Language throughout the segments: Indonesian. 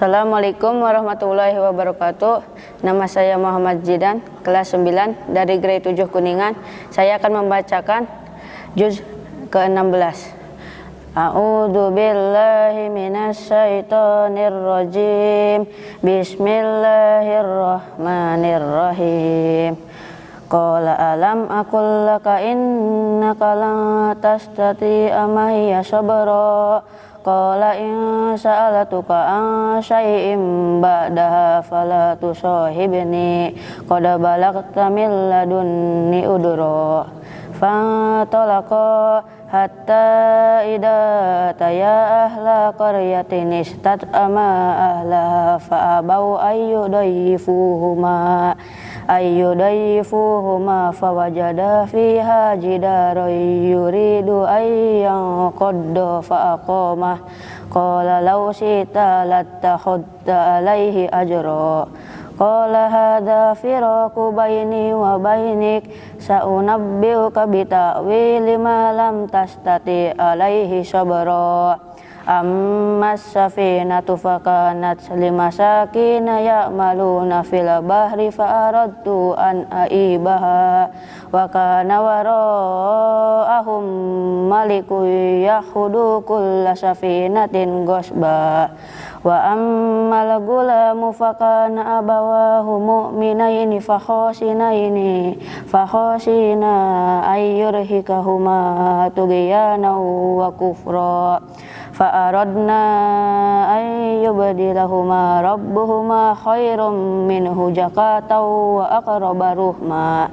Assalamualaikum warahmatullahi wabarakatuh. Nama saya Muhammad Jidan Kelas 9 dari grade 7 Kuningan. Saya akan membacakan Juz ke-16 A'udzu billahi minasyaitonir rajim Bismillahirrahmanirrahim. Qala alam akul laka innaka la tastati'a ma hiya sabra Qala in sa'alatuka an syai'in ba'daha fala tusahibni Qad balagta min ladunni udra. Fantalaqa hatta ida taya ahla qaryatin istat'ama ahla fa'abau ayyudayyifuhuma ayyudayyifuhuma fawajada fiha jidaran yuridu ayyan qadda fa'aqamah qala law sita lattakhudta alaihi ajra. Qala hadha firaku baini wa bainik sa'unabbiuka bita'wili ma lam tastati alaihi Amma safinatu fakanat limasakina ya'maluna fil bahri fa'aradtu an aibaha wa kana wara'ahum maliku yahudu kulla safinatin gosba wa ammal gulamu fakana abawahu mu'minaini fakhosinaini fakhosina ayyurhikahuma tugiyana wa kufra فأردنا أن يبدلهما ربهما خير منه زكاة وأقرب رحما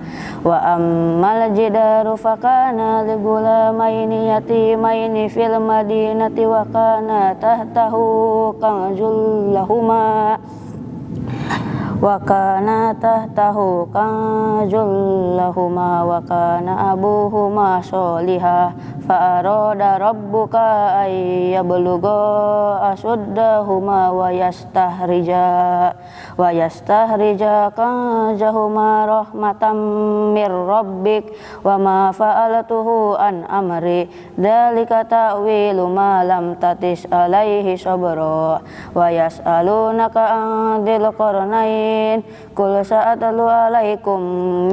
وأما الجدار فكان لغلامين يتيمين في المدينة وكان تحته كنز لهما wa kana tahtahu kanjul lahuma wa kana abuhuma sholiha. Fa arada rabbuka ay yablugha asuddahuma wa yastahrija wa yastahrija kanjahuma rahmatam mir rabbik wa ma fa'altuhu an amri. Dalika ta'wilu ma lam tatis alaihi sabra wa yas'alunaka an dhil alamin Kul sa'atalu alaikum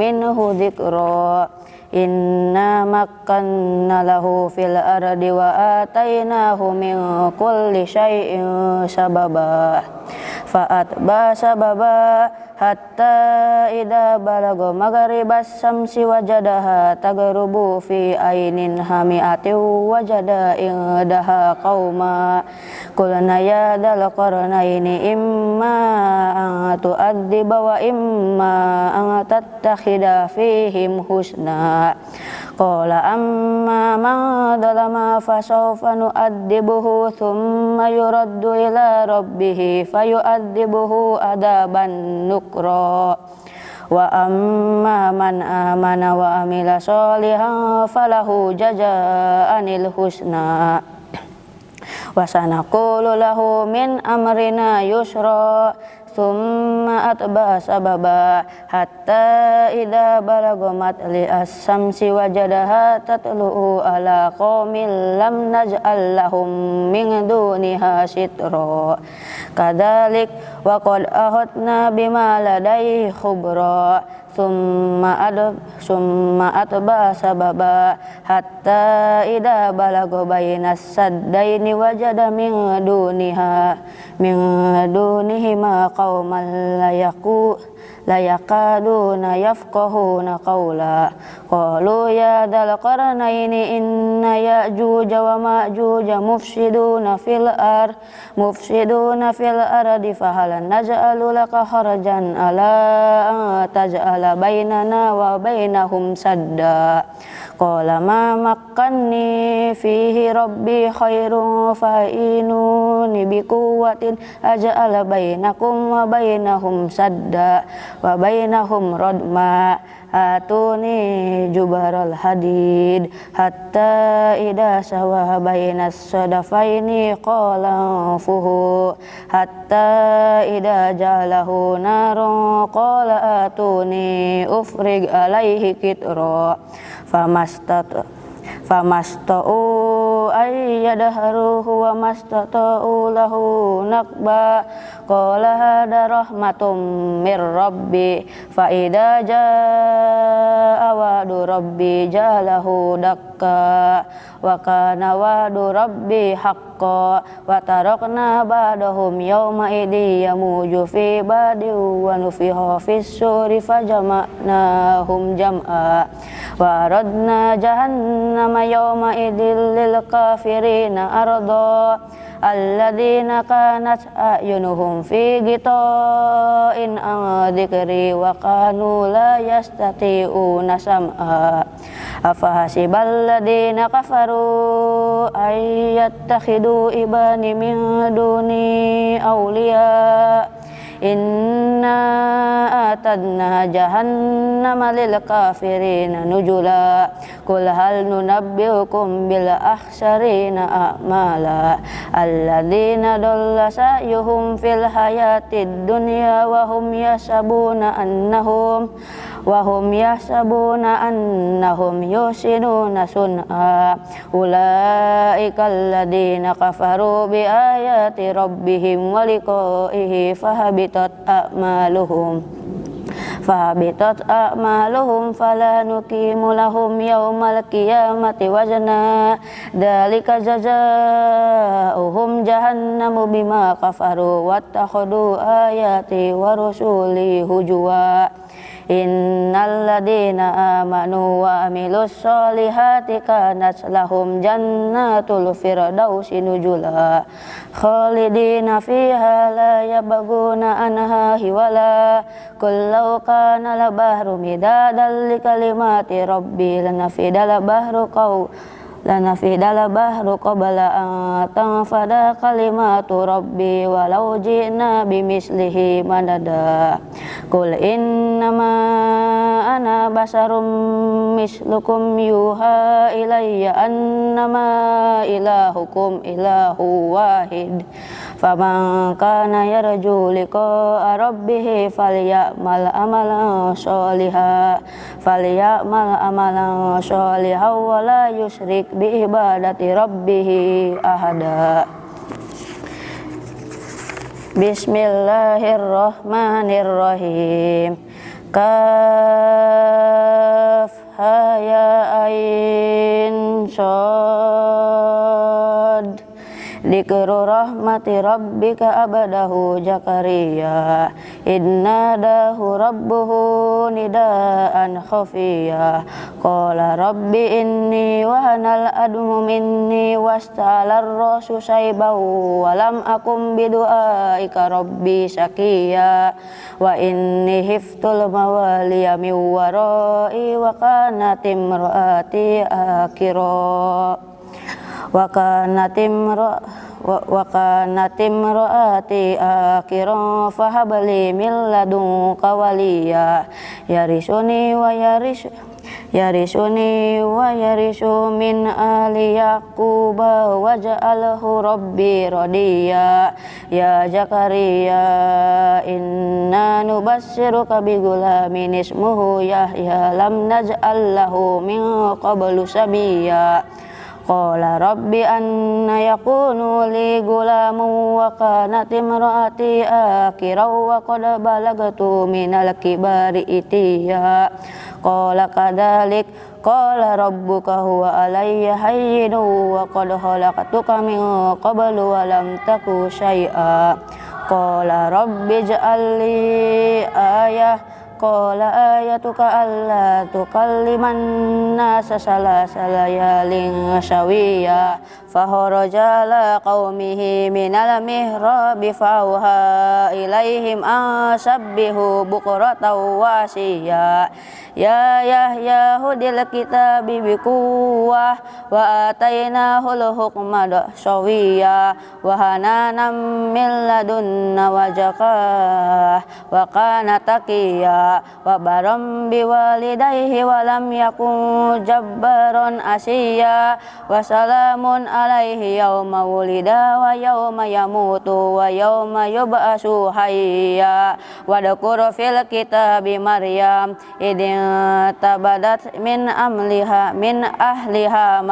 minhu dhikra. Inna makkanna lahu fil ardi wa atainahu min kulli syai'in sababa. Fa'atba sababa hatta ida balago magharibas samsi wajadaha tagrubu fi ainin hami'ati wajada indaha qauma qulna ya dal qarnaini imma an tu'addiba wa imma an tattakhida fihim husna. Qala amma man dalama fasawfa nu'addibuhu thumma yuraddu ila rabbih fayu'addibuhu nukra wa amma man amana wa amila sholihan falahu jazaanil husna. Wa sanaqulu lahu min amrina yusra Thumma atba sababa hatta idza balagha matli as-samsi wajadaha tatlu'u ala qaumin lam naj'al lahum min duniha sitra. Kadzalik wa qad ahadna bima ladai khubra summa ad summa atba sababa hatta ida balago bainas saddaini wajada min duniha min dunihi ma qauman la yaqu la yaqaduna yafqahuna qawla. Qalu ya dal qarnaini inna ya'juj wa ma'juj mufsiduna fil ar mufsiduna fil ardi fahal naj'alu laka kharajan ala taj'ala bainana wa bainahum sadda Qala ma makkanni fihi rabbi khairun fa'inuni bi quwwatin aj'ala bainakum wa bainahum sadda wa bainahum radma. Atuni jubaral hadid. Hatta ida sawa bainas sadafaini qala fuhu. Hatta ida jalahu narun qala atuni ufrig alaihi kitra famastat famasta'u ayyadharuhu wa mastata'u lahu nakba qala hada rahmatum mir rabbi fa idza jaa wa'du rabbi jalahu dakka wa kana wa'du rabbi haqqan wa tarakna ba'dahum yawma idhi yamuju fi badi wa nufiha fis suri fajama'nahum jam'a wa radna jahannama yawma idil lil kafirina arda alladzina kanat ayunuhum fi ghita'in an dzikri wa kanu la yastati'una sam'a. Afahasibal ladzina kafaru ayyattakhidu ibani min duni awliya' Inna atadna jahannama lil kafirina nujula Kul hal nunabbiukum bil akhsarina a'mala Alladina dolla sa'yuhum fil hayatid dunya wa hum yasabuna annahum wahum yahsabuna annahum yusinuna sun'a ulaika alladhina kafaru bi ayati fahabitat a'maluhum fahabitat a'maluhum fala nuqimu lahum yawmal qiyamati wazna. Dalika jazaohum jahannamu bima Innalladzina amanu wa amilus solihati kanat lahum jannatul firdausi nujula khalidina fiha la yabaguna anha hiwala. Kullau kana la bahru midadan li kalimati rabbi lanafidal bahru qaw lanafidal bahru qabla an tanfada kalimatu rabbi walau ji'na bimislihi madada Qul innama ana basarum mislukum yuha ilayya annama ilahukum ilahu wahid Faman kana yarju liqa'a rabbih falyamal amalan sholiha falyamal amalan sholiha wa la yusyrik bi ibadati rabbih ahada. Bismillahirrahmanirrahim. Kaf ha ya ain shad Dikru rahmati rabbika abadahu Jakaria Inna dahu rabbuhu nidaan khafiya. Qala rabbi inni wahanal admu minni wastalar rasu saibau Walam akum bidu'aika rabbi sakiya Wa inni hiftul mawaliya miwarai Wa kanatim ro'ati akiro wa kanat imra wa kanat imraati akhiran fahabli min ladunka yarisuni wa yaris yarisuni wa yarisu min ali yaquba waj'alhu rabbi radiya ya zakaria inna nubassiruka bi gulamin ismuhu yahya lam naj'al lahu min qablu Qala rabbi anna yakunu li gulamu wa kanat imraati akira wa qad balagatu minal kibari itiya. Qala kadalik Qala rabbuka huwa alayya hayyinu wa qad khalaqtuka min qablu wa lam taku syai'a Qala rabbi ja'alli ayah Qala ayatuka alla tukalliman nasa salasa layalin syawiya Faharaja la qawmihi minal mihrabi fawha ilaihim asabbihu bukrata wasiya Ya Yahya hudil kitabi bikuwah wa atainahu hukma sawiya wa min ladunna wa zakah wa kana wa baram biwalidayhi wa lam yakun jabbaron asiya wa salamun alaihi yawma wulida wa yawma yamutu wa yawma yub'asu hayya wa dakuru fil kitabi maryam idin tabadat min amliha min ahliha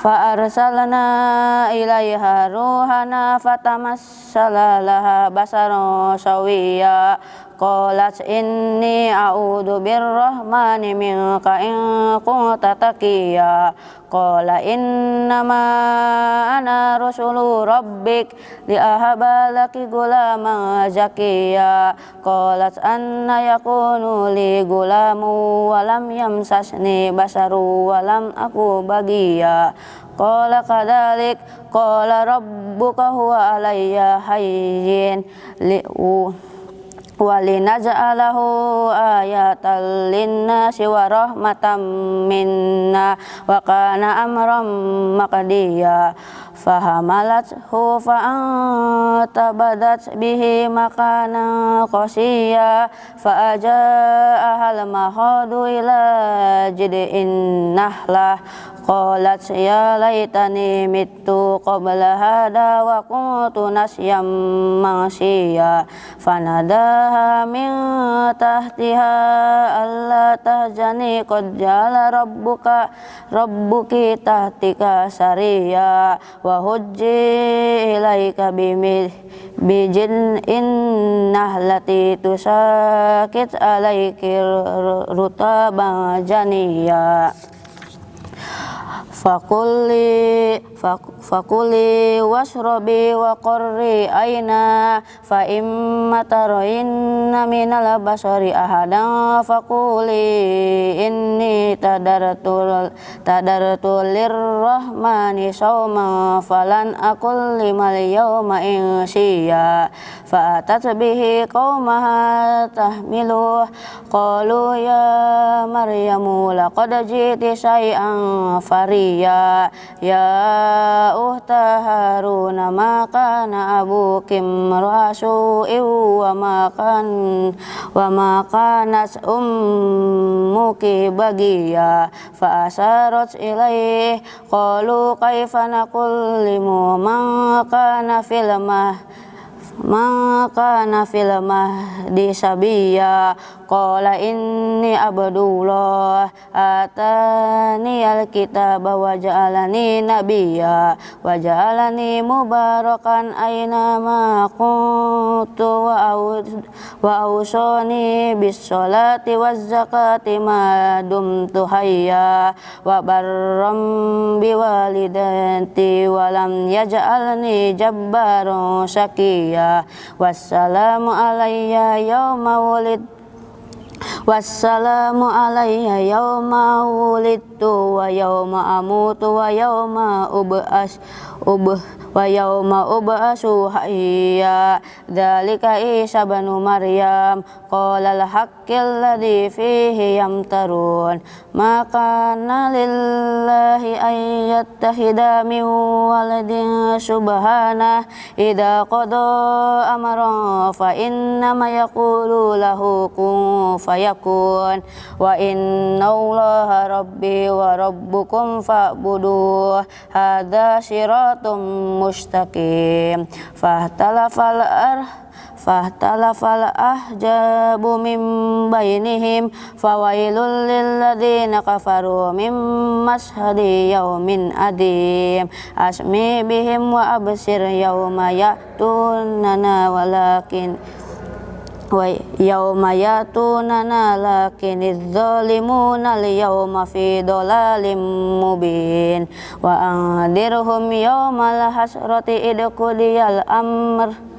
fa arsalna ilaiha ruhana fatamassala laha basaran sawiya qalat inni a'udzu birrahmani minka in kunta taqiya qala innama ana rasulu rabbik li ahaba laki gulama zakiya. Qalat anna yakunu li gulamu walam yamsasni basaru walam aku bagiya. Qala kadalik Qala rabbuka huwa alayya hayyin li'u walinaj'alahu ayatan linnasi wa rahmatan minna wa kana amran maqdiya. Fahamalathu fa'antabadat bihi makana qasiya. Fa'aja'ahal mahadu ila jid'in nahlah qalat ya laitani mittu qabla hada wa kuntu nasyam mansiya fanadaha min tahtiha alla tahjani qad jala rabbuka rabbuki tahtika sariya wa hujji ilaika bimid bijin innahlati tusakit alaiki rutaban janiya fakuli fakuli wasrobi wa qurri aina fa imma taroinna minal basari ahadan fakuli inni tadartul tadartul lirrahmani sawma falan akul limal yawma insiya fa atat bihi qaumaha tahmiluh qalu ya maryamu laqad jiti syai'an fariya ya uhta haruna ma kana abukim rasu wa ma kan wa ma kanat ummuki bagiya fa asarat ilaih qalu kaifa nakullimu man kana fil maka nafil mahdi sabiya qala inni abdullah atani alkitab wa ja'alani nabiyya wa ja'alani mubarakan aina ma kuntu wa ausani bis salati waz zakati ma dumtu hayya wa barram biwalidati wa lam yaj'alni jabbaran syakiya wassalamu alayya yawma wulid wassalamu alayya yawma wulidtu wa yawma amutu wa yawma ub'as ubh wa yawma ub'asu hayya. Dzalika Isa banu Maryam. Qala al-haqqil ladzi fihi yamtarun. Ma kana lillahi ay yattahida min waladin subhana idza qada amran fa inna ma yaqulu lahu kun fayakun wa inna allaha rabbi wa rabbukum fa'buduh hadza siratum mustaqim fahtalafal ar fahtalafal ahjabu min bainihim fawailul lilladzina kafaru min mashhadi yaumin adim. Asmi bihim wa absir yauma ya'tunana walakin wa yauma yatunana zalimuna al-yawma fi dhalalim mubin. Wa andirhum yawmal hasrati idquliyal amr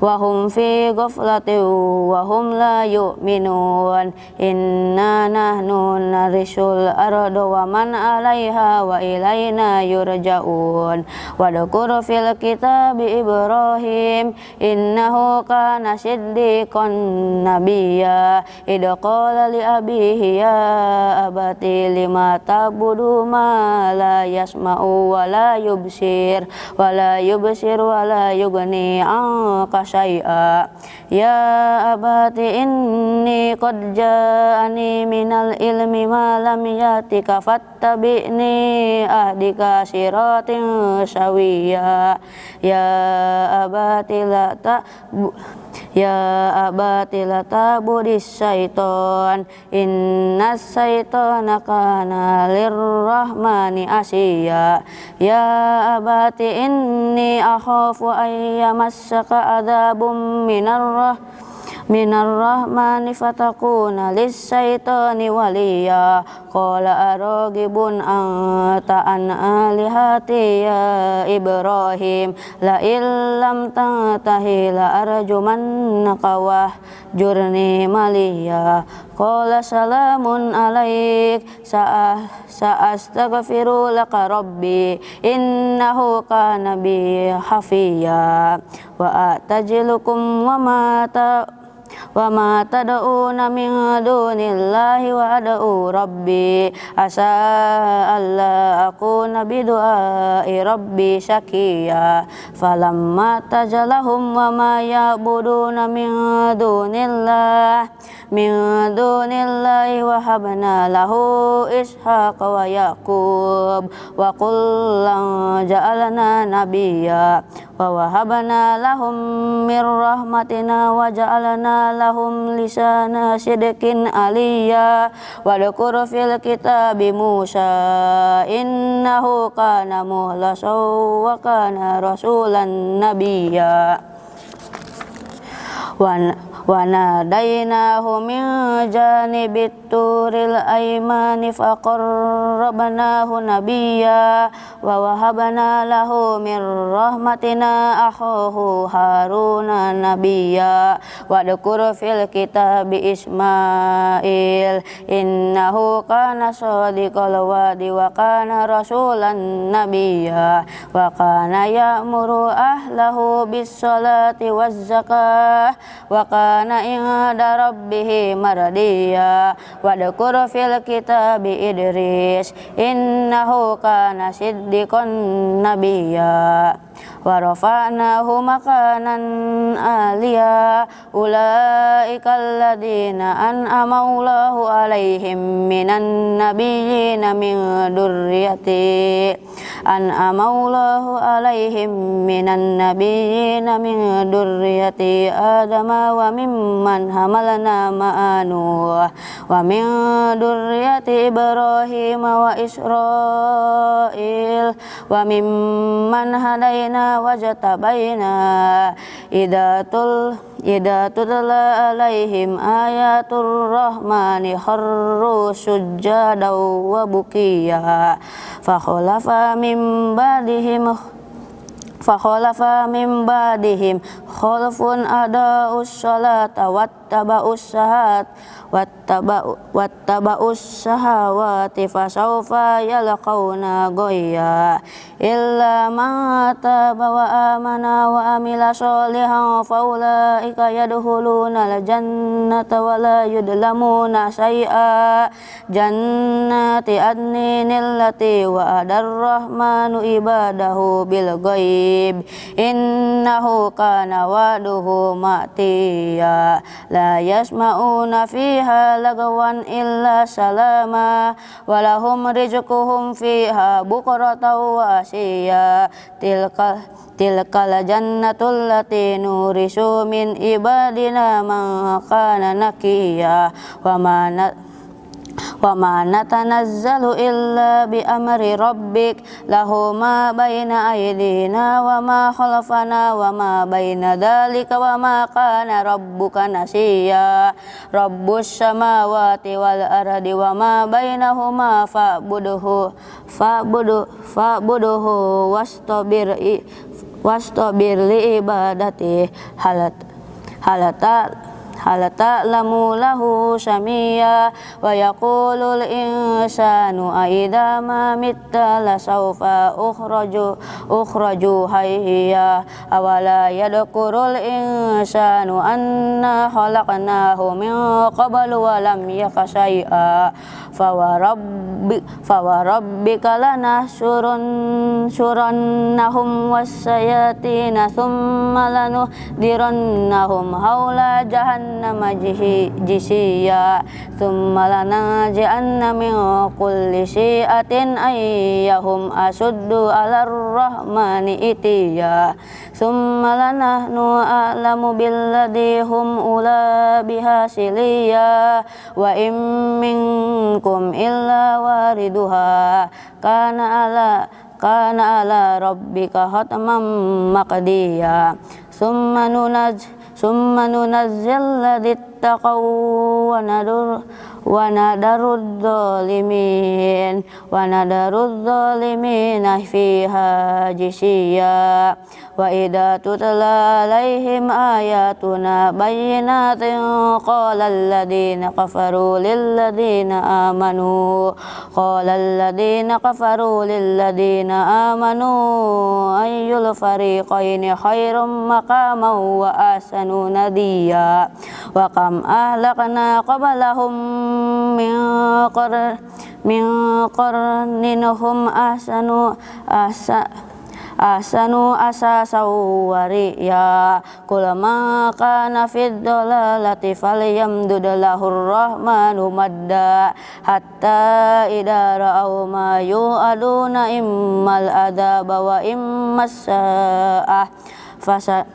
وهم في غفلة وهم لا يؤمنون إنا نحن نرث الأرض ومن عليها وإلينا يرجعون واذكر في الكتاب إبراهيم إنه كان صديقا نبيا إذ قال لأبيه يا أبت لما تعبد ما لا يسمع ولا يبصر ولا يبصر ولا يغني عنك شيئا يا أبت إني قد جاءني من العلم ما لم يأتك فاتبعني tabi'ni ahdika siratin sawiya ya abati la ta Ya abati la tabudis syaiton Inna syaiton akana lirrahmani asiya Ya abati inni akhafu ayyamasaka adabun minarrah minar rahmani fatakuna lisyaitani waliya. Qala aragibun anta an alihati ya ibrahim. La illam tantahi la arjumannaka wa jurni maliya. Qala salamun alaik. Sa'ah sa'astaghfiru laka rabbi. Innahu kana bi hafiya. Wa atajilukum wa ma wa ma tad'una min dunillahi wa ad'u rabbi. Asa alla akuna bi du'ai rabbi syakiya falamma tajalahum wa ma ya'buduna min dunillahi min dunillahi wa habna lahu ishaqa wa yaqub wa kullan ja'alna nabiyya wa wahabna lahum min rahmatina wa ja'alna lahum lisana sidqin aliyya wa dhukur fil kitabi Musa innahu kana wa kana rasulan nabiyya wa wa nadainahu min janibit turil aymani faqarrabnahu nabiyya wa wahabna lahu min rahmatina akhahu haruna nabiyya wa dzkur fil kitabi ismail innahu kana shadiqal wa'di wa kana rasulan nabiyya wa kana ya'muru ahlahu bis salati waz zakah wa kana kana inda rabbih mardiya wa dhakur fil kitabi Idris innahu kana siddiqan nabiyya wa rafa'nahu makanan aliyya ulaika alladhina an'ama Allahu alaihim minan nabiyyina min durriyati an'ama Allahu alaihim minan min durriyati adama wa mimman hamalna ma'anu wa min durriyati Ibrahim wa Israil wa mimman hadaina wajtabaina wattaba'us sahat wattaba'us sahawati fasawfa yalqauna goya illa man taba wa amana wa amila sholihan faulaika yadkhuluna al-jannata wa la yudlamuna syai'a jannati adnin allati wa adar rahmanu ibadahu bil ghaib. Innahu kana waduhu ma'tiya. La yasma'una fi fiha lagawan illa salama walahum rizquhum fiha bukratan wa asya tilka tilkal jannatul lati nurisu min ibadina man kana nakiya wa ma natanazzalu illa bi amri rabbik. Lahu ma baina aydina wa ma khalfana wa ma baina dalika wa ma kana rabbuka nasiya. Rabbus samawati wal ardi wa ma bainahuma fa'budhu fa'budu fa'buduhu wastabir wastabir li ibadati halat halata hal ta'lamu lahu samia wa yaqulul insanu aidha ma mitta la sawfa ukhraju ukhraju hayya awala yadkurul insanu anna khalaqnahu min qablu wa lam yakashay'a fawarabbi fawarabbika lanahsurun surannahum wassayatina thumma lanuhdirannahum haula jahannam jahannama jisiya thumma lanaji'anna min kulli syi'atin ayyahum asuddu ala rahmani itiya thumma lanahnu a'lamu billadhi hum ula bihasiliya wa im minkum illa wariduha kana ala kana ala rabbika hatman maqdiya thumma nunaj summa nunazzil ladzi taqaw wa nadur wa nadarud zalimin wa nadarud zalimin fiha jisiya wa idza tutla alaihim ayatuna bayyinatin qala alladhina kafaru lil ladina amanu qala alladhina kafaru lil ladina amanu ayyul fariqaini khairum maqaman wa ahsanu nadiya wa ahsanu ahsa ahsanu asasa wariya kulama kana fid dalalati falyamdud lahur rahmanu madda hatta idza ra'aw ma yu'aduna immal adaba wa immas sa'ah. Fasa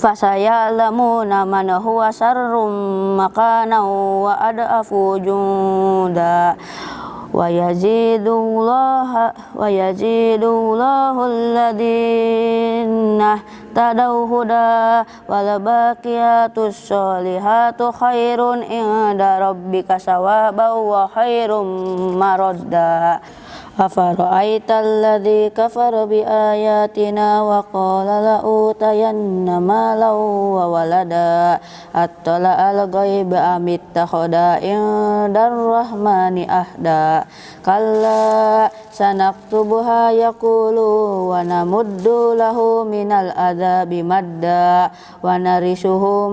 fasayalamuna man huwa sarrum makana wa adafu wa yazidullah wa yazidullahu alladhina tadaw huda wal baqiyatus solihatu khairun inda rabbika sawaban wa maradda Afara'aita alladhi kafara bi ayatina wa qala la utayanna malan wa walada attala ahda kalla sanaktubuha yaqulu wa namuddu lahu minal adzabi madda wa narisuhu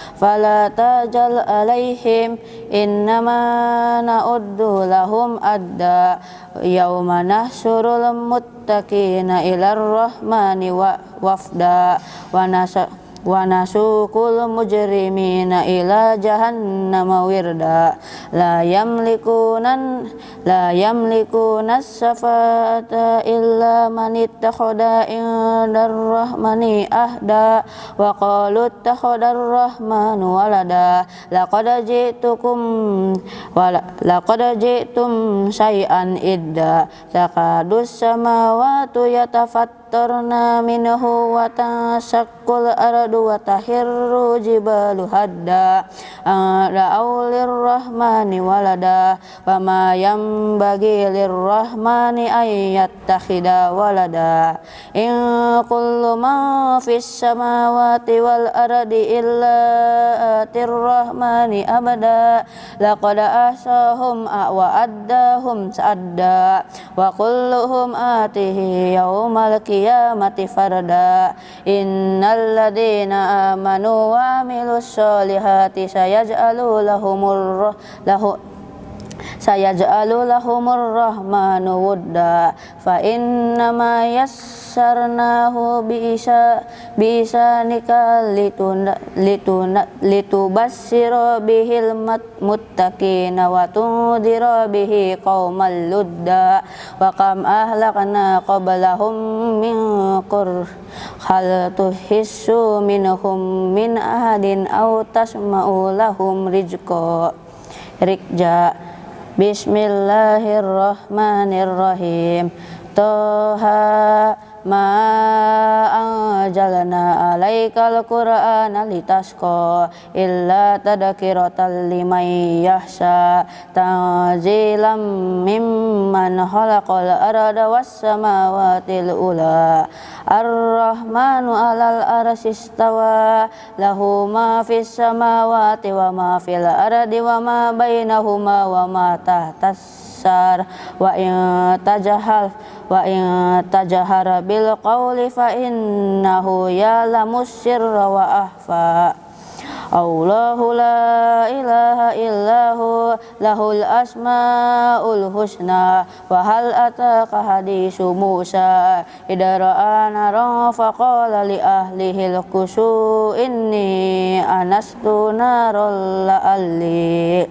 didda alam taro anna arsalna sayatina alal kafirina ta'uzzuhum ajja fala tajal alaihim innama wa nasukul mujrimina ila jahannama wirda. La yamlikunan la yamlikunas safata illa man ittakhadha indar rahmani ahda. Wa qalu ittakhadar rahmanu walada. Laqad ji'tukum wala laqad ji'tum syai'an idda. Takadus samawati yatafat amtarna minhu wa tasakkul ardu wa tahirru jibalu hadda ra'au lirrahmani walada wa ma yambagi lirrahmani ayyattakhida walada in kullu ma fis samawati wal ardi illa atir rahmani abada laqad ahsahum wa addahum sa'adda wa kulluhum atihi yawmal qiyamah qiyamati farda innal ladina amanu wa amilus solihati sayaj'alu lahumur lahu sayaj'alu lahumur rahmanu wudda fa innama yassarnahu bisa bisa nikah lituna lituna litubassira bihil muttaqina wa tundira bihi qaumal ludda wa kam ahlakna qablahum min qur hal tuhissu minhum min ahadin aw tasma'u lahum rijqa rikja Bismillahirrahmanirrahim. Toha ma anjalna alaikal qur'ana litasqa illa tadhkiratan liman yahsa tanzilam mimman khalaqal arda was ula ar-rahmanu alal arsistawa lahu ma fis samawati wa ma fil ardi wa ma bainahuma wa ma wa in tajahal wa in tajahara bil qawli fa innahu sirra wa ahfa Allahu la ilaha illahu lahul asmaul husna wa hal ataka hadisu Musa. Idara naran faqala li ahlihi kusu inni anastu narol la'alli.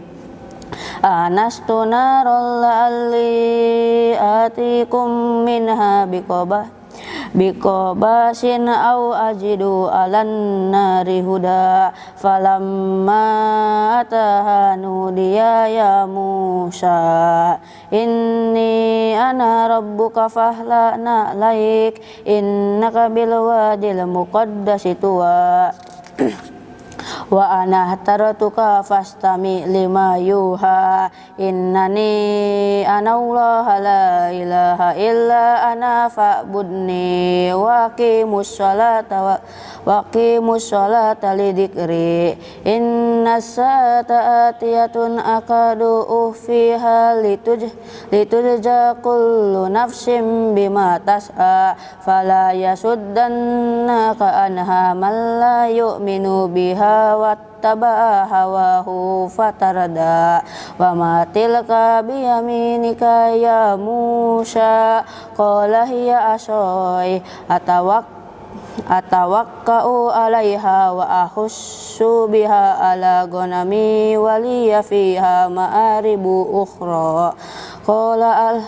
Anastu narol ali atikum minha biqobah biqobasin au ajidu alan nari huda falamma atahanu dia ya Musa. Inni ana rabbuka fahlana laik innaka bil wadil muqaddasi tuwa wa ana taratuka fastami lima yuha. Innani ana Allah la ilaha illa ana fa'budni wa aqimus salata wa waqimus sholata lidikri inna sa'ata atiyatun akadu ufiha lituj litujja kullu nafsim bima tas'a. Fala yasuddannaka anha man la yu'minu biha fatarada wa ma tilka biyaminika ya Musa qala hiya asoy atawak atawakka'u alaiha wa ahussu biha ala ghanami waliya fiha ma'aribu ukhra qala al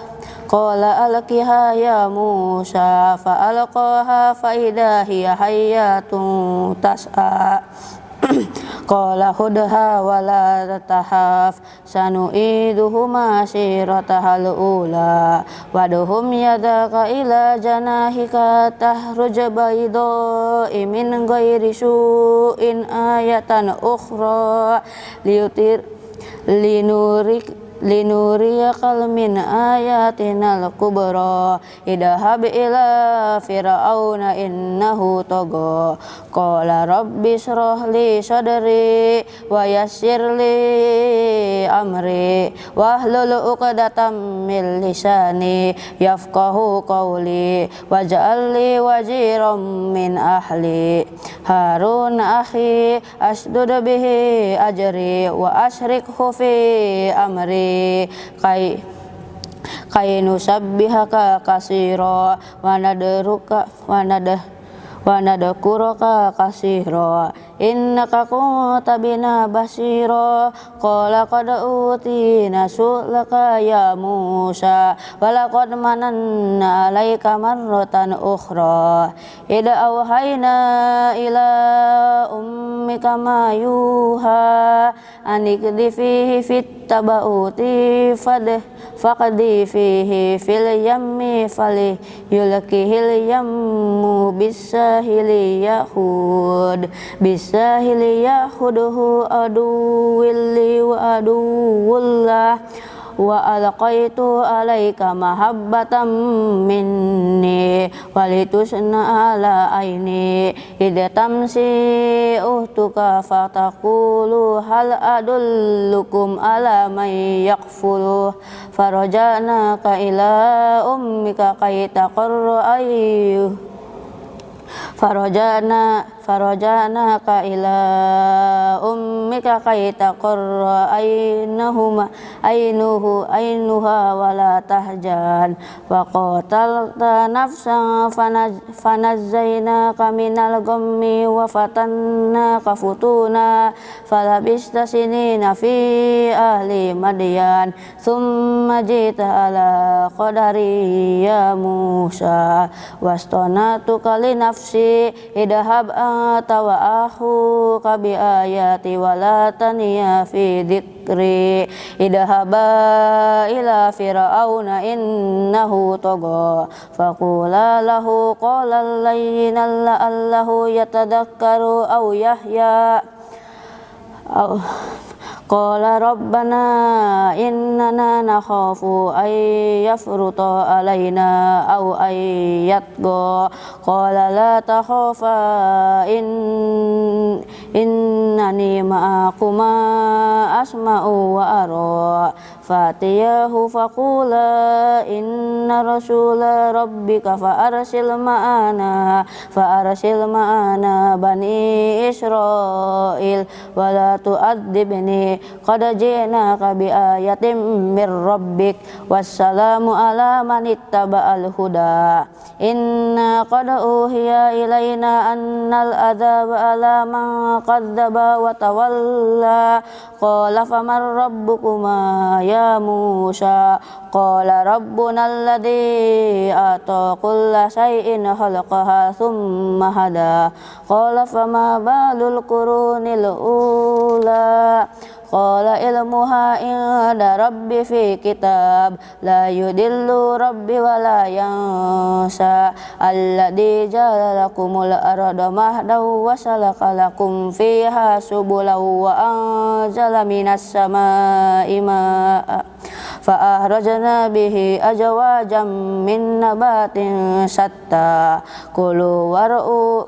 qala alqiha ya Musa fa alqaha fa idha hiya hayyatun tas'a Qala hudha wala tatahaf sanu'iduhuma siratahal ula. Waduhum yadaka ila janahika tahruj baydo imin ghairi su'in ayatan ukhra. Liutir linurik linuriyakal min ayatinal kubra idhab ila fir'auna innahu togo. Qala rabbi shrah li sadri wa li amri. Wahlul uqdatam min lisani yafqahu qawli. Waj'al li wajiran min ahli. Harun akhi asdud bihi ajri wa ashrikhu fi amri kai kai nusabbihaka kasiro wa nadruka wa nadah wa nadkuraka kasiro innaka kunta bina basiro qala qad utina su'laka ya Musa. Walaqad mananna alaika marratan ukhra. Ida awhayna ila ummika ma yuha. Anikdi fihi fit tabauti fadh faqdi fihi fil yammi fali yulkihil yammu bisahili yahud bisahili yahuduhu aduwilli wa aduwullah wa alqaitu alaika mahabbatan minni walitusna ala aini. Idtamsi uhtuka fataqulu hal adullukum ala man yakfulu. Farajana ka ila ummika kay taqarra ayyuh farajana farajanaka ila ummika kay taqarra aynahuma aynuhu aynuha wala tahjan. Wa qatalta nafsan fanazzaynaka minal ghammi wa fatannaka futuna. Falabista sinina fi ahli madyan thumma jita ala qadari ya Musa. Wastonatuka li nafsi idhab anta wa ahu kabi ayati wala taniya fi dzikri idhaba ila fir'auna innahu tagha. Faqula lahu qala layyinan la'allahu yatadakkaru aw yahya Qala rabbana innana nakhafu ay yafruta alaina aw ay yatqa Qala la takhafa in innani ma'akuma asma'u wa ara Fatiyahu faqula inna rasula rabbika fa arsil ma'ana fa arsil ma'ana bani Israel wala tu'adzibni qad ji'naka bi ayatin mir rabbik wassalamu ala man ittaba'al huda. Inna qad uhiya ilaina annal adzaba ala man qadzaba wa tawalla qala faman rabbukuma ya Musa. Qala rabbuna alladhi ata kulla shay'in khalaqaha thumma hada. Qala fama balul qurunil ula Qala ilmuha inda rabbi fi kitab La yudillu rabbi wa la yansa Alladhi jalalakumul arada mahdaw wa salakalakum fiha subulaw wa anzala minas sama'i ma'a Fa'ahrajna bihi ajwajam min nabatin satta Kulu war'u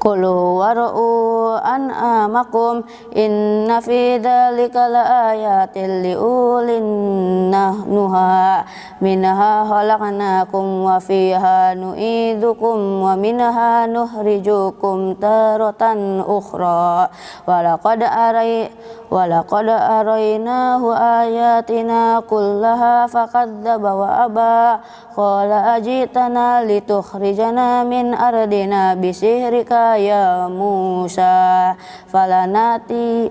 Kulu waru'u an'amakum inna fi dhalika laayatin liulin nuha minha khalaqnakum wa fiha nu'idukum wa minha nuhrijukum taratan ukhra. Walaqad aray walaqad araynahu ayatina kullaha faqadzaba wa aba. Qala ajitana litukhrijana min ardina bisihri rabbika ya Musa falanati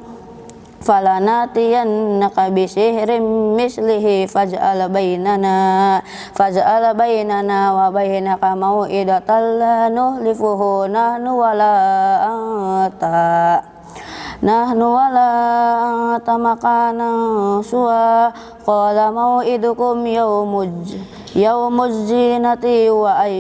falanatiyannaka bisihrim mislihi faj'al bainana faj'al bainana wa bainaka mau'idatan la nuhlifuhu nahnu wala anta nahnu wala anta makana suwa qala mau'idukum يوم الزينة وأن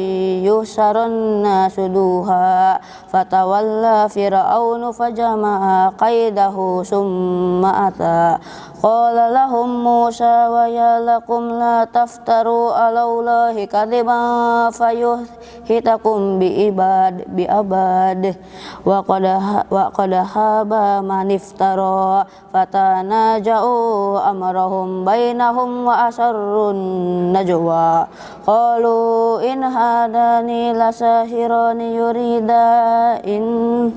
يحشر الناس دوها فتولى فرعون فجمع قيده ثم أتى. Qala lahum Musa wa ya lakum la taftaru ala Allahi kadiban fayuhitakum bi ibad bi abad wa qad wa qad haba man iftara fatanaja'u amrahum bainahum wa asarrun najwa qalu in hadani lasahirani yurida in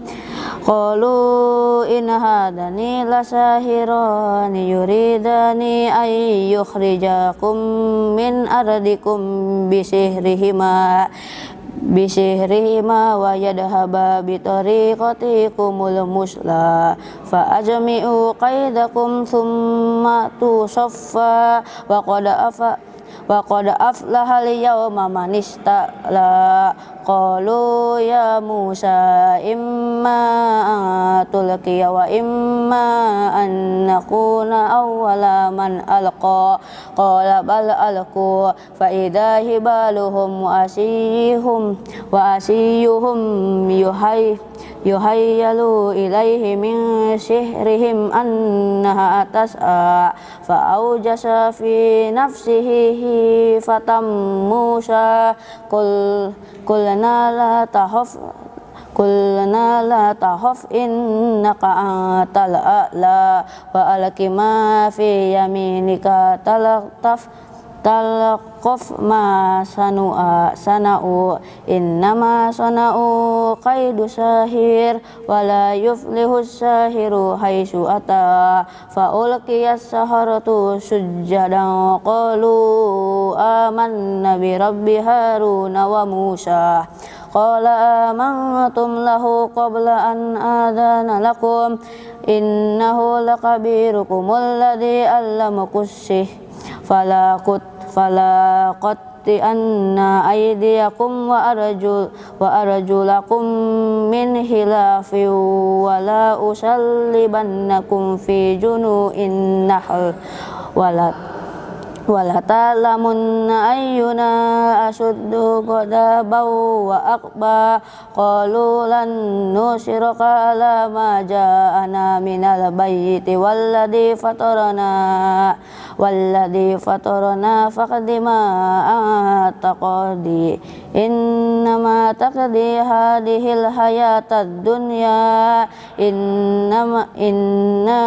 qalu in hadani lasahirani yuridani ay yukhrijakum min ardikum bisihrihima bisihrihima wa yadhaba bitariqatikumul musla fa ajmi'u qaidakum thumma tusaffa wa qad afa wa qad aflaha al-yawma man istala qalu ya Musa imma tulqiya wa imma an nakuna awwala man alqa. Qala bal alqu fa idha hibaluhum wa asiyuhum wa asiyuhum yuhay yuhayyalu ilaihi min sihrihim annaha tas'a. Fa aujasa fi nafsihi fatam Musa kul kulna la tahaf kulna la tahaf innaka antal a'la wa alqi ma fi yaminika talaqtaf takhaf ma sanua sana'u innama sana'u qaidu sahir wala yuflihu sahiru haitsu ata fa ulqiyas saharatu sujjadan qalu amanna bi rabbi haruna wa musa qala amantum lahu qabla an adana lakum innahu lakabirukum alladhi allamakussih fala kut aydiyakum wa arjul wa arjulakum min hilafi wa la usallibannakum fi junu'in nahl wala wala ta'lamunna ayyuna asuddu qadabaw wa aqba. Qalu lan nusiraka ala ma ja'ana minal bayyiti walladhi fatarana. Walladhi fatarana faqdima taqadi innama taqdi hadihil hayatad dunya. Innama inna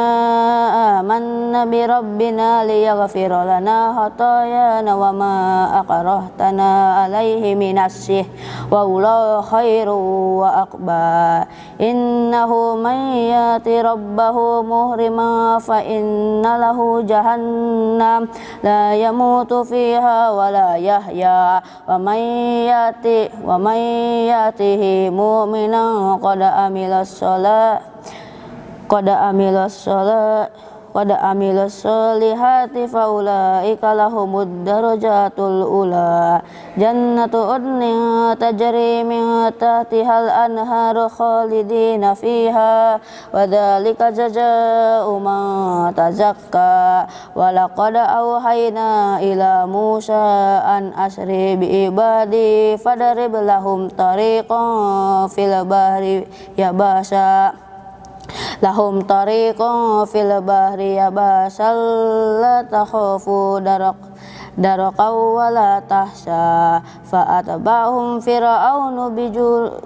amanna bi rabbina liyaghfira lana خطايانا وما أكرهتنا عليه من السحر والله خير وأقبى إنه من يات ربه مهرما فإن له جهنم لا يموت فيها ولا يحيا ومن يأتي ومن يأته مؤمنا قد عمل الصلاة قد عمل الصلاة qad amilus solihati faulaika lahumud darajatul ula. Jannatu udnin tajri min tahtihal anharu khalidina fiha. Wa dzalika jazaa'u man tazakka. Wa laqad auhayna ila Musa an asri bi ibadi fadarib lahum tariqan fil bahri yabasa lahum tariqun fil bahri yabasal la takhafu darak daraqaw wala tahsa fa'atba'hum fir'aunu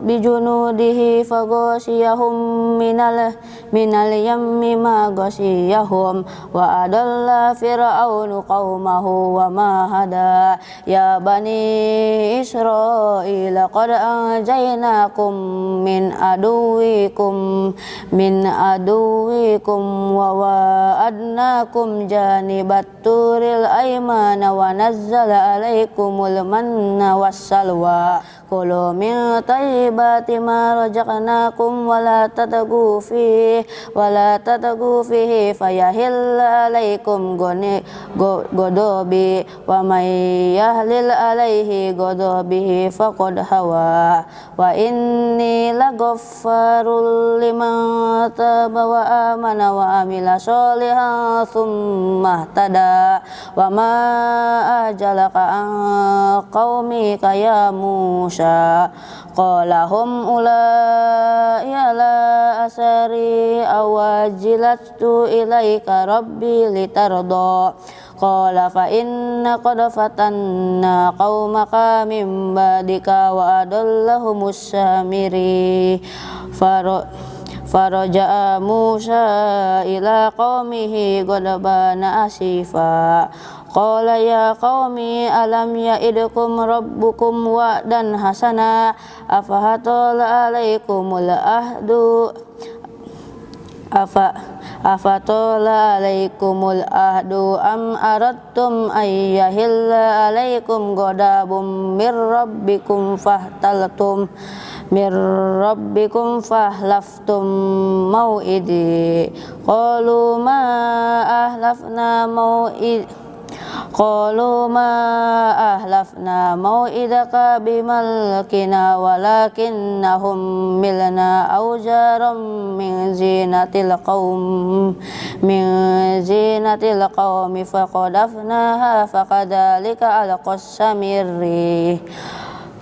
bijunudihi faghasiyahum minal minal yammi ma ghasiyahum wa adalla fir'aunu qaumahu wa ma hada. Ya bani israila qad anjaynakum min aduwikum min aduwikum wa wa'adnakum janibat turil aymana wa nazzala alaikumul manna wassalwa kulu min tayyibati ma rajaqnakum wa la tatagu fihi wa la tatagu fihi alaikum godobi wa may yahlil alaihi godobihi faqad hawa wa inni laghaffarul liman taba wa amana wa amila sholihan thumma tada wa ma ajalaka an qaumika ya Musa qala hum ulai ala asari awajilatu ilaika rabbi litarda qala fa inna qad fatanna qaumaka min badika Qala ya qaumi alam ya'idkum rabbukum wa'dan hasana afahatala alaikumul ahdu afa afatola alaikumul ahdu am aradtum ayyahilla alaikum godabum mir rabbikum fahtaltum mir rabbikum fahlaftum mau'idi qalu ma ahlafna mau'id Qalu ma ahlafna mau'idaka bimalkina walakinnahum milna aujaram min zinatil qawm min zinatil qawmi faqadafnaha faqadalika alqas samirri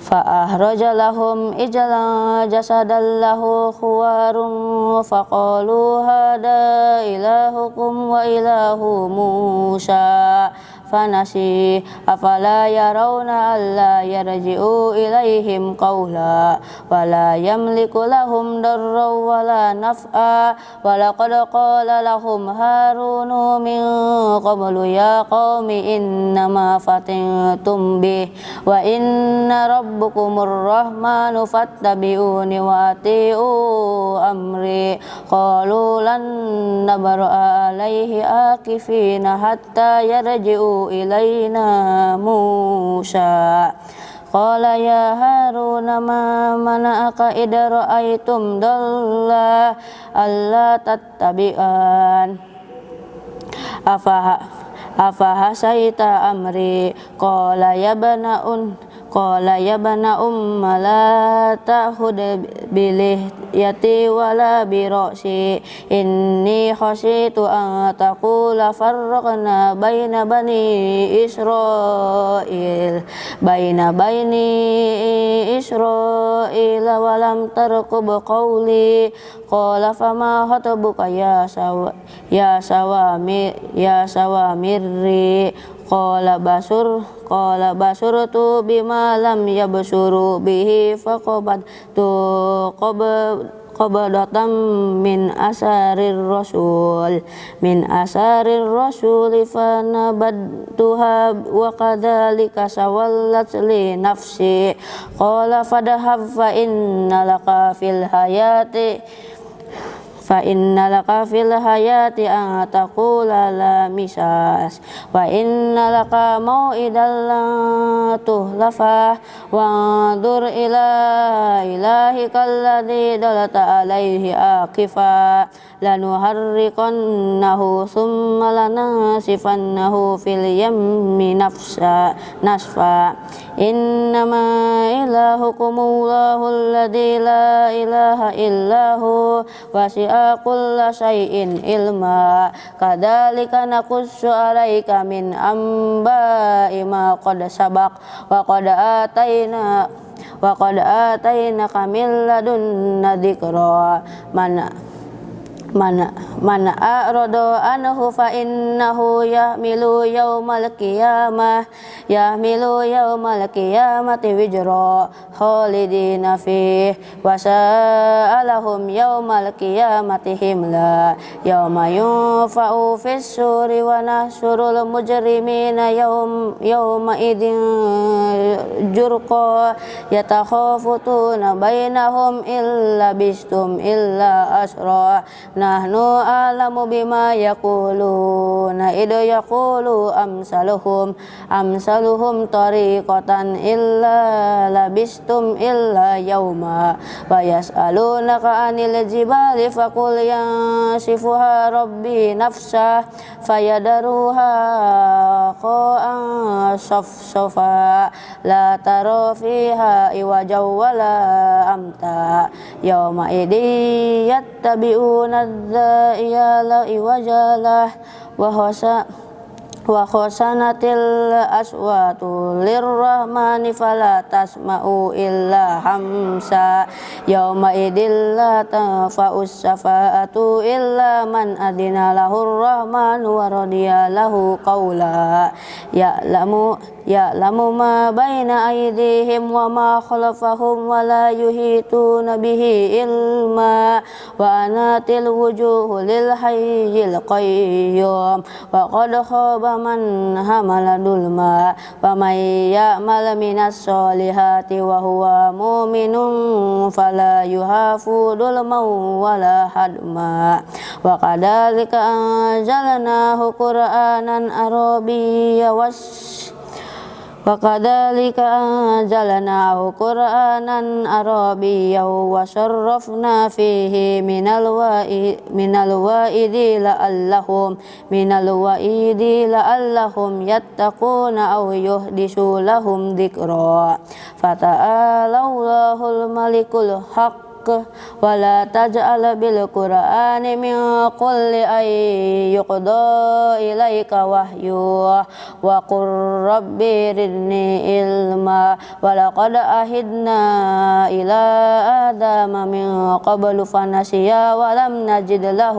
فأخرج لهم إجلا جسدا له خوار فقالوا هذا إلهكم وإله موسى فنسي أفلا يرون ألا يرجعوا إليهم قولا ولا يملك لهم ضرا ولا نفعا ولقد قال لهم هارون من قبل يا قوم إنما فتنتم به وإن ربكم الرحمن فاتبعوني وأطيعوا أمري قالوا لن نبرأ عليه آكفين حتى يرجعوا إلينا موسى قال يا هارون ما منعك إذ رأيتم ضلا ألا تتبعان أفحسيت أمري قال يا ابن Qala ya bana umma la ta'khud bilihyati wala birasi. Inni khashitu an taqula farraqna baina bani Israil. Baina baini Israil wa lam tarqub qawli. Qala fama khatabuka ya sawa ya sawami ya sawamirri Qala basur Qala tu bima lam yabsuru bihi faqabat tu qabadatan min asarir rasul. Min asarir rasul fanabadtuha wa kadzalika sawallat li nafsi. Qala fadhhab fa inna laka fil hayati fa inna laka fil hayati an taqula la misas. Wa inna laka mau'idan la tuhlafa. Wa andur ila ilahi kalladhi dalata alaihi akifa. Lanuharriqannahu summa lanasifannahu fil yammi nafsa nasfa. Innama ilahukumullahu alladhi la ilaha illahu. Wasi'a kulla syai'in ilma. Kadzalika naqussu alaika min amba'i ma qad sabaq. Wa qad ataina wa qad ataina kamil ladunna mana mana mana a'rada anhu fa innahu yahmilu yaumal qiyamah yahmilu yaumal qiyamati wijra khalidina fi wa sa'alahum yaumal qiyamati himla yauma yunfa'u fis suri wa nahsurul mujrimina yaum yauma idin jurqa yatakhafutuna bainahum illa bistum illa asra nahnu alamu bima yaquluna idu yaqulu amsaluhum amsaluhum tariqatan illa labistum illa yauma wa yas'alunaka anil jibali faqul yansifuha rabbi nafsa fayadaruha qa'an safsafa la tara fiha iwajaw wala amta yauma idi yattabi'una الداعي لا إوج له وخشى wa khosanatil aswatu lirrahmani fala tasma'u illa hamsa. Yauma idil la tanfa'us syafa'atu illa man adina lahur rahmanu wa radiya lahu qawla. Ya'lamu ya'lamu ma baina aydihim wa ma khalfahum wa la yuhituna bihi ilma. Wa anatil wujuhu lil hayyil qayyum. Wa qad khaba man hamala dulma wa may ya'mal minas solihati wa huwa mu'minun fala yuhafu dulman wala hadma wa kadhalika anjalnahu Wa kadzalika anzalnahu Qur'anan Arabiyyan wa sarrafna fihi minal wa'i minal wa'idi la'allahum minal wa'idi la'allahum yattaquna yuhdisu lahum dzikra fata'alallahul malikul haqq بالحق ولا تجعل بالقرآن من قل أن يقضى إليك وحيه وقل رب ردني علما ولقد أهدنا إلى آدم من قبل فنسي ولم نجد له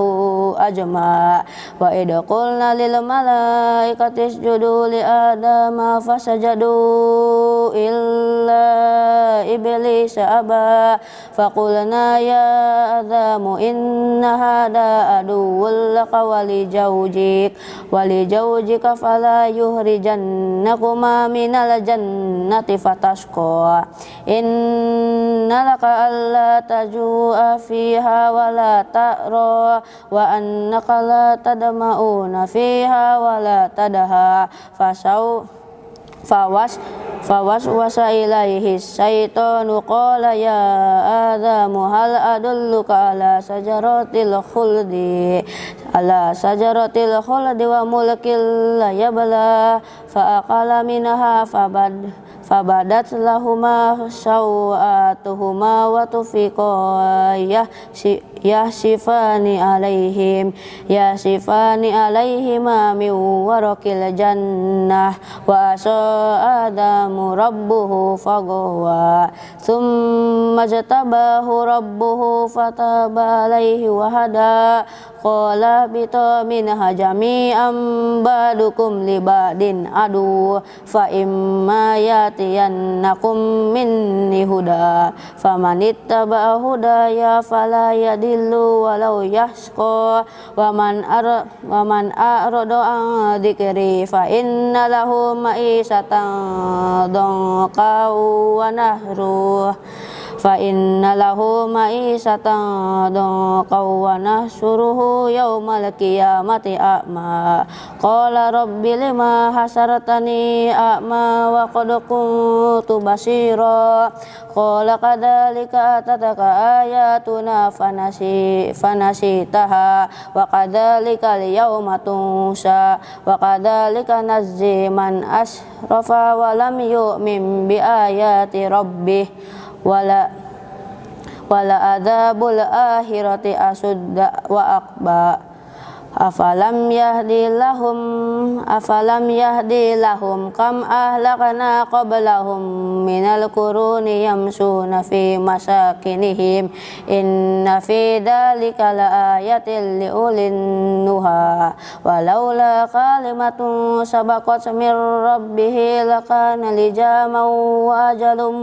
أجمع وإذ قلنا للملائكة اسجدوا لآدم فسجدوا إلا إبليس أبى فقلنا يا آدم إن هذا عدو لك ولزوجك ولزوجك فلا يخرجنكما من الجنة فتشقى إن لك ألا تجوع فيها ولا تأرى وأنك لا تدمعون فيها ولا تدهى فسوف fawas fawas wasa ilaihi syaitanu qala ya adamu hal adulluka ala sajaratil khuldi? Ala sajaratil khuldi wa mulkil la yabla fa aqala minha fabad fabadat lahuma sawatuhuma wa tufiqa si yasifani alaihim yasifani alaihima min warakil jannah. Wa asa adamu rabbuhu fagawa thumma jatabahu rabbuhu fataba alaihi wahada. Qala bita minha jami'an badukum libadin adu. Fa imma yatiyannakum minni huda. Famanittaba hudaya fala yadi yadillu walau yashqa wa man ar wa man a'rada an dzikri fa inna lahu ma'isatan dhanqa wa nahru fa inna lahu ma'isatan dhanqa wa nahsuruhu yaumal qiyamati a'ma. Qala rabbi lima hasartani a'ma wa qad kuntu basira. Qala kadzalika atataka ayatuna fanasi fanasitaha. Wa kadzalika al-yawma tunsa. Wa kadzalika nazzi man asrafa wa lam yu'min bi ayati rabbih wala wala adzabul akhirati asudda wa aqba afalam yahdi lahum afalam yahdi lahum kam ahlakna qablahum minal quruni yamsuna fi masakinihim inna fi dhalika la ayatin liulin nuha. Walaula kalimatun sabaqat min rabbihi lakana lijaman wa ajalum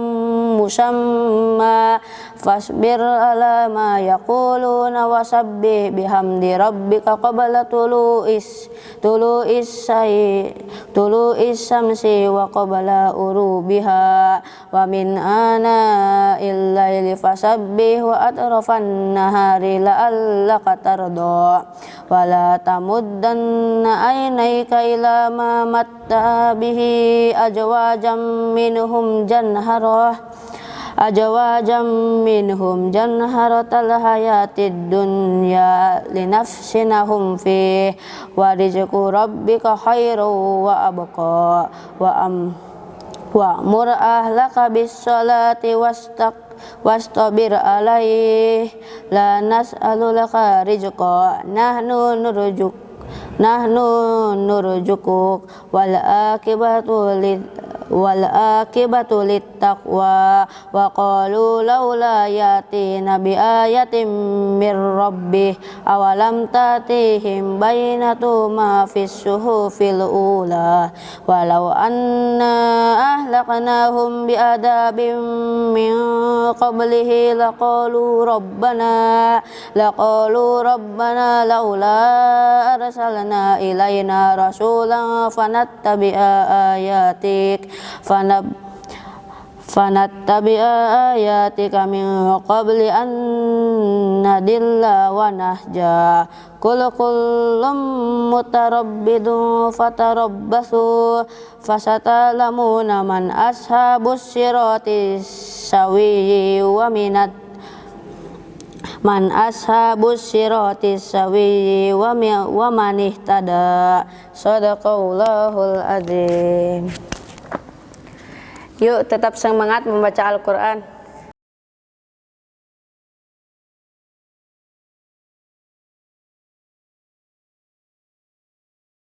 musamma fasbir ala ma yaquluna wasabbih bihamdi rabbika qabla tulu'is tulu'is say tulu'is samsi wa qabla urubiha. Wa min ana illaili fasabbih wa atrafan nahari la'allaka tarda wa la tamuddanna aynayka ila ma matta bihi ajwajam minhum janharah ajwajam minhum janharatal hayatid dunya linafsinahum fi wa rizqu rabbika khairu wa abqa wa am wa mur ahlaka bis salati wastaq wastabir alaih la nas'alulaka rizqa nahnu nurjuk nahnu nurjukuk wal akibatu lid wal akibatu littaqwa wa qalu laula yatina bi ayatin mir rabbih awalam tatihim bainatu ma fis suhufil ula walau anna ahlaknahum bi adabin min qablihi laqalu rabbana laqalu rabbana laula arsalna ilaina rasulan fanattabi'a ayatik fanab fanattabi'a ayatika min qabli an nadilla wa nahja. Kul kullum mutarabbidun fatarabbasu fasatalamuna man ashabus sirati sawiyyi wa minat. Man ashabus sirati sawiyyi wa, wa man ihtada. Sadaqallahul azim Yuk tetap semangat membaca Al-Quran